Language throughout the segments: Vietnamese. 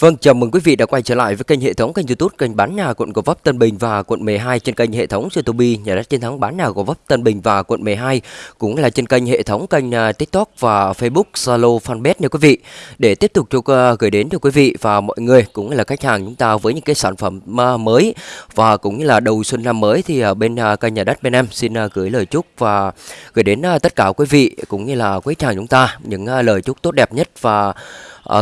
Vâng, chào mừng quý vị đã quay trở lại với kênh hệ thống kênh YouTube kênh bán nhà quận Gò Vấp Tân Bình và quận 12 trên kênh hệ thống YouTube nhà đất chiến thắng bán nhà Gò Vấp Tân Bình và quận 12 cũng là trên kênh hệ thống kênh à, TikTok và Facebook Zalo Fanpage nha quý vị. Để tiếp tục cho à, gửi đến cho quý vị và mọi người cũng là khách hàng chúng ta với những cái sản phẩm à, mới và cũng như là đầu xuân năm mới thì bên kênh nhà đất bên em xin gửi lời chúc và gửi đến tất cả quý vị cũng như là quý khách hàng chúng ta những lời chúc tốt đẹp nhất và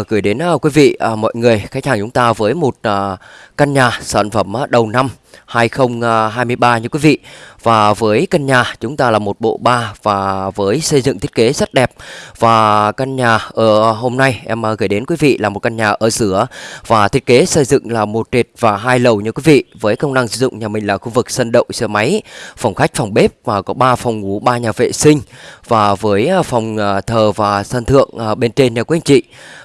uh, gửi đến uh, quý vị uh, mọi người khách hàng chúng ta với một uh, căn nhà sản phẩm uh, đầu năm. 2023 à, như quý vị. Và với căn nhà, chúng ta là một bộ ba và với xây dựng thiết kế rất đẹp. Và căn nhà ở hôm nay em à, gửi đến quý vị là một căn nhà ở giữa và thiết kế xây dựng là một trệt và hai lầu như quý vị. Với công năng sử dụng, nhà mình là khu vực sân đậu, xe máy, phòng khách, phòng bếp và có 3 phòng ngủ 3 nhà vệ sinh. Và với à, phòng thờ và sân thượng bên trên nha quý anh chị.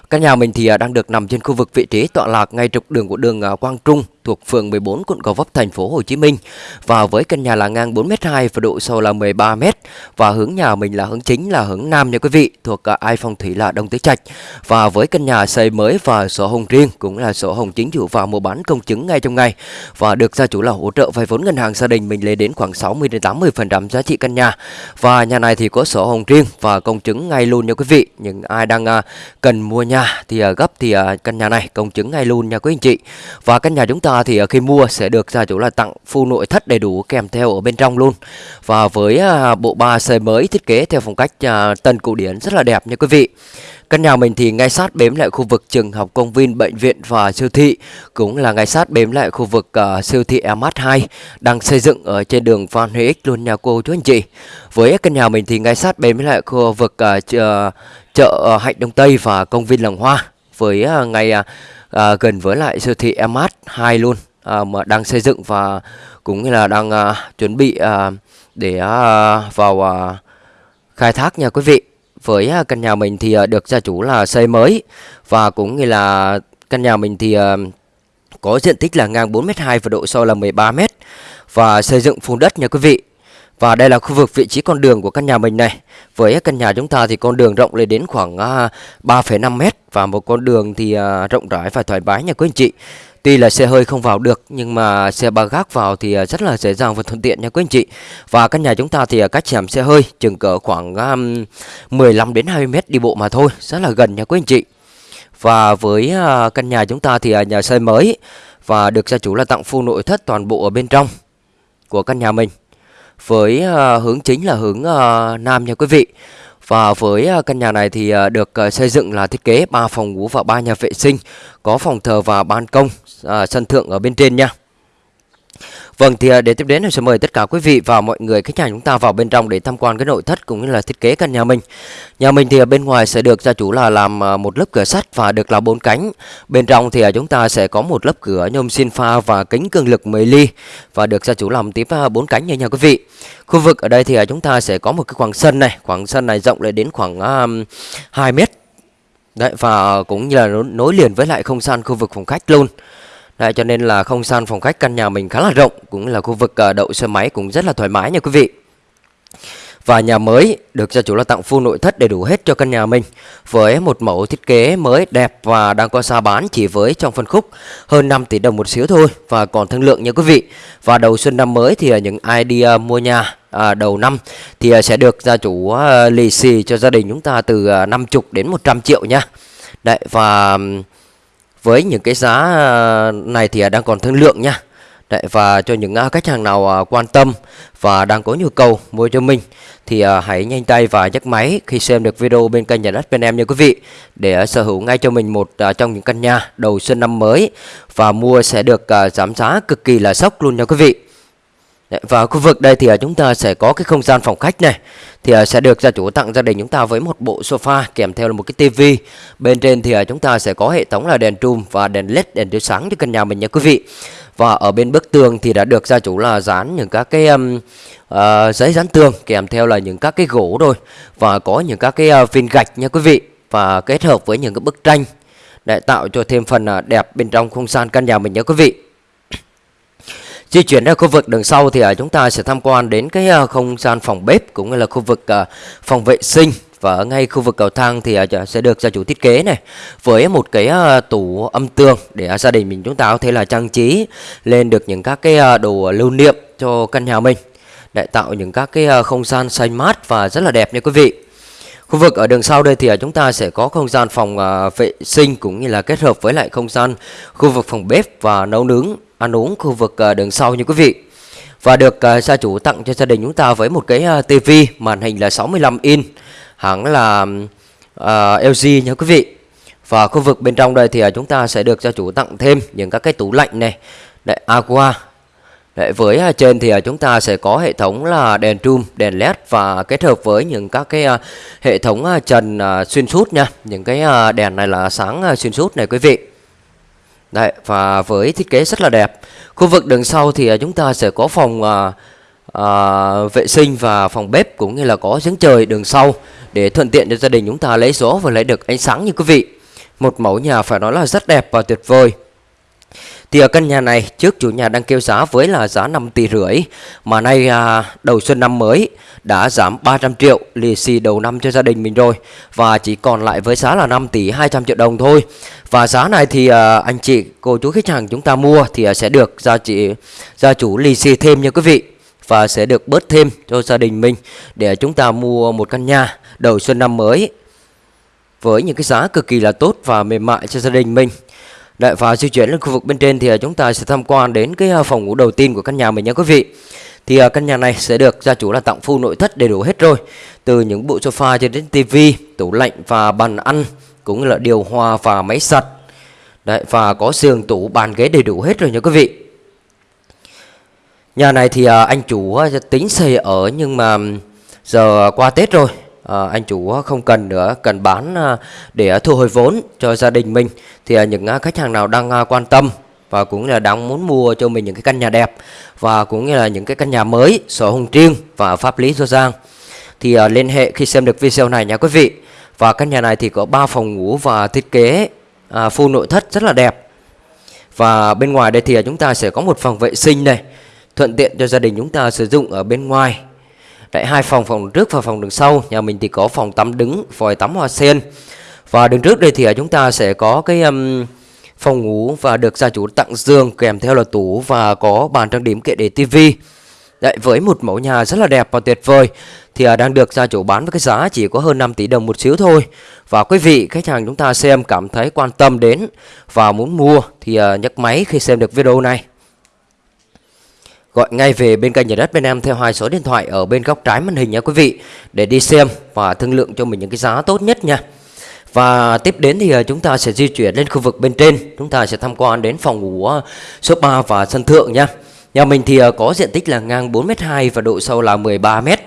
Căn nhà mình thì đang được nằm trên khu vực vị trí tọa lạc ngay trục đường của đường Quang Trung thuộc phường 14 quận Gò Vấp, thành thành phố Hồ Chí Minh. Và với căn nhà là ngang 4m2 và độ sâu là 13m và hướng nhà mình là hướng chính là hướng nam nha quý vị, thuộc à, ai phong thủy là Đông Tứ Trạch. Và với căn nhà xây mới và sổ hồng riêng cũng là sổ hồng chính chủ và mua bán công chứng ngay trong ngày và được gia chủ là hỗ trợ vay vốn ngân hàng gia đình mình lên đến khoảng 60 đến 80% giá trị căn nhà. Và nhà này thì có sổ hồng riêng và công chứng ngay luôn nha quý vị. Những ai đang à, cần mua nhà thì à, gấp thì căn nhà này công chứng ngay luôn nha quý anh chị. Và căn nhà chúng ta thì khi mua sẽ được gia chủ là tặng full nội thất đầy đủ kèm theo ở bên trong luôn. Và với à, bộ ba xây mới thiết kế theo phong cách à, tân cổ điển rất là đẹp nha quý vị. Căn nhà mình thì ngay sát bếm lại khu vực trường học, công viên, bệnh viện và siêu thị, cũng là ngay sát bếm lại khu vực uh, siêu thị MH2 đang xây dựng ở trên đường Phan Huy Ích luôn nha cô chú anh chị. Với căn nhà mình thì ngay sát bếm lại khu vực uh, chợ, chợ Hạnh Đông Tây và công viên Làng Hoa. Với uh, ngay uh, à, gần với lại siêu thị MH2 luôn à, mà đang xây dựng và cũng như là đang à, chuẩn bị à, để à, vào à, khai thác nha quý vị. Với à, căn nhà mình thì à, được gia chủ là xây mới và cũng như là căn nhà mình thì à, có diện tích là ngang 4m2 và độ sâu là 13m và xây dựng phun đất nha quý vị. Và đây là khu vực vị trí con đường của căn nhà mình này. Với căn nhà chúng ta thì con đường rộng lên đến khoảng 3,5 à, mét và một con đường thì à, rộng rãi và thoải mái nha quý anh chị. Tuy là xe hơi không vào được nhưng mà xe ba gác vào thì à, rất là dễ dàng và thuận tiện nha quý anh chị. Và căn nhà chúng ta thì à, cách chèm xe hơi chừng cỡ khoảng 15 đến 20 mét đi bộ mà thôi, rất là gần nha quý anh chị. Và với à, căn nhà chúng ta thì nhà xây mới và được gia chủ là tặng full nội thất toàn bộ ở bên trong của căn nhà mình với hướng chính là hướng nam nha quý vị. Và với à, căn nhà này thì à, được à, xây dựng là thiết kế 3 phòng ngủ và 3 nhà vệ sinh, có phòng thờ và ban công, sân thượng ở bên trên nha. Vâng thì à, để tiếp đến thì sẽ mời tất cả quý vị và mọi người khách hàng chúng ta vào bên trong để tham quan cái nội thất cũng như là thiết kế căn nhà mình. Nhà mình thì ở bên ngoài sẽ được gia chủ là làm à, một lớp cửa sắt và được là bốn cánh. Bên trong thì à, chúng ta sẽ có một lớp cửa nhôm xin pha và kính cường lực 10 ly và được gia chủ làm tiếp bốn cánh như nhà quý vị. Khu vực ở đây thì chúng ta sẽ có một cái khoảng sân này, khoảng sân này rộng lên đến khoảng 2 mét. Đấy và cũng như là nối liền với lại không gian khu vực phòng khách luôn. Đấy, cho nên là không gian phòng khách căn nhà mình khá là rộng Cũng là khu vực ờ, đậu xe máy cũng rất là thoải mái nha quý vị. Và nhà mới được gia chủ là tặng full nội thất đầy đủ hết cho căn nhà mình Với một mẫu thiết kế mới đẹp và đang có giá bán chỉ với trong phân khúc hơn 5 tỷ đồng một xíu thôi Và còn thương lượng nha quý vị. Và đầu xuân năm mới thì ờ, những ai đi mua nhà à, đầu năm thì ờ, sẽ được gia chủ lì xì cho gia đình chúng ta từ 50 đến 100 triệu nha. Đấy và với những cái giá ờ, này thì à, đang còn thương lượng nha. Đấy, và cho những à, khách hàng nào à, quan tâm và đang có nhu cầu mua cho mình thì hãy nhanh tay và nhấc máy khi xem được video bên kênh nhà đất bên em nha quý vị để sở hữu ngay cho mình một trong những căn nhà đầu xuân năm mới và mua sẽ được giảm giá cực kỳ là sốc luôn nha quý vị và khu vực đây thì à, chúng ta sẽ có cái không gian phòng khách này. Thì à, sẽ được gia chủ tặng gia đình chúng ta với một bộ sofa kèm theo là một cái tivi. Bên trên thì à, chúng ta sẽ có hệ thống là đèn trùm và đèn led đèn chiếu sáng cho căn nhà mình nha quý vị. Và ở bên bức tường thì đã được gia chủ là dán những các cái um, uh, giấy dán tường kèm theo là những các cái gỗ rồi và có những các cái uh, viên gạch nha quý vị. Và kết hợp với những cái bức tranh để tạo cho thêm phần uh, đẹp bên trong không gian căn nhà mình nha quý vị. Di chuyển ra khu vực đằng sau thì à, chúng ta sẽ tham quan đến cái à, không gian phòng bếp cũng như là khu vực à, phòng vệ sinh và ở ngay khu vực cầu thang thì sẽ được gia chủ thiết kế này, với một cái tủ âm tường để gia đình mình chúng ta có thể là trang trí lên được những các cái đồ lưu niệm cho căn nhà mình, để tạo những các cái không gian xanh mát và rất là đẹp nha quý vị. Khu vực ở đường sau đây thì à, chúng ta sẽ có không gian phòng à, vệ sinh cũng như là kết hợp với lại không gian khu vực phòng bếp và nấu nướng ăn uống khu vực à, đường sau như quý vị. Và được gia chủ tặng cho gia đình chúng ta với một cái tivi TV màn hình là 65 inch hãng là uh, LG nha quý vị. Và khu vực bên trong đây thì chúng ta sẽ được gia chủ tặng thêm những các cái tủ lạnh này đại Aqua Đấy, với à, trên thì à, chúng ta sẽ có hệ thống là đèn trùm, đèn led và kết hợp với những các cái à, hệ thống trần xuyên suốt nha. Những cái đèn này là sáng xuyên suốt này quý vị. Đấy, và với thiết kế rất là đẹp. Khu vực đường sau thì chúng ta sẽ có phòng à, à, vệ sinh và phòng bếp cũng như là có giếng trời đường sau để thuận tiện cho gia đình chúng ta lấy gió và lấy được ánh sáng như quý vị. Một mẫu nhà phải nói là rất đẹp và tuyệt vời. Thì ở căn nhà này trước chủ nhà đang kêu giá với là giá 5 tỷ rưỡi Mà nay à, đầu xuân năm mới đã giảm 300 triệu lì xì đầu năm cho gia đình mình rồi Và chỉ còn lại với giá là 5 tỷ 200 triệu đồng thôi. Và giá này thì à, anh chị cô chú khách hàng chúng ta mua thì à, sẽ được gia, chị, gia chủ lì xì thêm nha quý vị Và sẽ được bớt thêm cho gia đình mình để chúng ta mua một căn nhà đầu xuân năm mới Với những cái giá cực kỳ là tốt và mềm mại cho gia đình mình. Đấy, và di chuyển lên khu vực bên trên thì à, chúng ta sẽ tham quan đến cái à, phòng ngủ đầu tiên của căn nhà mình nha quý vị. Thì à, căn nhà này sẽ được gia chủ là tặng full nội thất đầy đủ hết rồi. Từ những bộ sofa cho đến tivi, tủ lạnh và bàn ăn cũng như là điều hòa và máy giặt. Đấy, và có giường tủ bàn ghế đầy đủ hết rồi nha quý vị. Nhà này thì anh chủ tính xây ở nhưng mà giờ qua Tết rồi à, anh chủ ờ, không cần nữa cần bán à, để thu hồi vốn cho gia đình mình. Thì à, những khách hàng nào đang à, quan tâm và cũng là đang muốn mua cho mình những cái căn nhà đẹp và cũng như là những cái căn nhà mới sổ hồng riêng và pháp lý rõ ràng thì à, liên hệ khi xem được video này nha quý vị. Và căn nhà này thì có 3 phòng ngủ và thiết kế à, full nội thất rất là đẹp. Và bên ngoài đây thì chúng ta sẽ có một phòng vệ sinh này thuận tiện cho gia đình chúng ta sử dụng ở bên ngoài. Đấy, hai phòng phòng trước và phòng đường sau nhà mình thì có phòng tắm đứng vòi tắm hoa sen và đường trước đây thì à, chúng ta sẽ có cái um, phòng ngủ và được gia chủ tặng giường kèm theo là tủ và có bàn trang điểm kệ để tivi Đấy, với một mẫu nhà rất là đẹp và tuyệt vời thì à, đang được gia chủ bán với cái giá chỉ có hơn 5 tỷ đồng một xíu thôi. Và quý vị khách hàng chúng ta xem cảm thấy quan tâm đến và muốn mua thì à, nhấc máy khi xem được video này. Gọi ngay về bên kênh nhà đất bên em theo hai số điện thoại ở bên góc trái màn hình nha quý vị để đi xem và thương lượng cho mình những cái giá tốt nhất nha. Và tiếp đến thì à, chúng ta sẽ di chuyển lên khu vực bên trên, chúng ta sẽ tham quan đến phòng ngủ à, số 3 và sân thượng nha. Nhà mình thì à, có diện tích là ngang 4m2 và độ sâu là 13m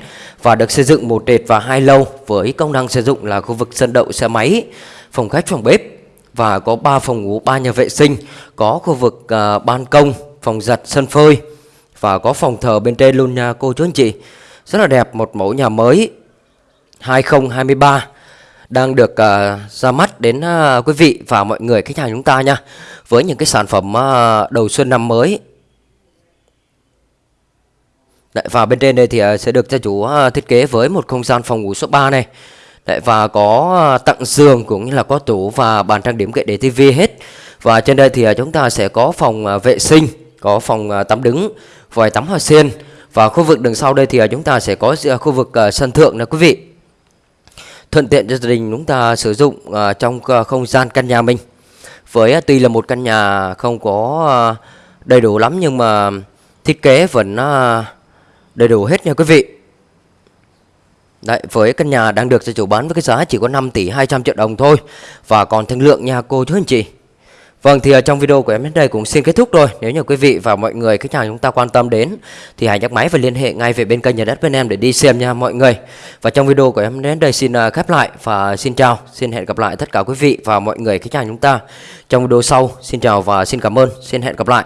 và được xây dựng một trệt và hai lâu với công năng sử dụng là khu vực sân đậu xe máy, phòng khách phòng bếp và có 3 phòng ngủ, 3 nhà vệ sinh, có khu vực uh, ban công, phòng giặt, sân phơi và có phòng thờ bên trên luôn nha cô chú anh chị. Rất là đẹp một mẫu nhà mới 2023 đang được uh, ra mắt đến uh, quý vị và mọi người khách hàng chúng ta nha với những cái sản phẩm uh, đầu xuân năm mới. Đấy, và bên trên đây thì uh, sẽ được gia chủ uh, thiết kế với một không gian phòng ngủ số 3 này. Đấy, và có uh, tặng giường cũng như là có tủ và bàn trang điểm kệ để tivi hết. Và trên đây thì uh, chúng ta sẽ có phòng uh, vệ sinh có phòng uh, tắm đứng vòi tắm hoa sen. Và khu vực đằng sau đây thì à, chúng ta sẽ có khu vực à, sân thượng nè quý vị. Thuận tiện cho gia đình chúng ta sử dụng à, trong không gian căn nhà mình. Với tuy là một căn nhà không có đầy đủ lắm nhưng mà thiết kế vẫn đầy đủ hết nha quý vị. Đấy, với căn nhà đang được gia chủ bán với cái giá chỉ có 5 tỷ 200 triệu đồng thôi. Và còn thương lượng nhà cô chú anh chị. Vâng thì trong video của em đến đây cũng xin kết thúc rồi Nếu như quý vị và mọi người, khách hàng chúng ta quan tâm đến, Thì hãy nhắc máy và liên hệ ngay về bên kênh nhà đất bên em để đi xem nha mọi người. Và trong video của em đến đây xin ờ, khép lại và xin chào. Xin hẹn gặp lại tất cả quý vị và mọi người, khách hàng chúng ta Trong video sau. Xin chào và xin cảm ơn. Xin hẹn gặp lại.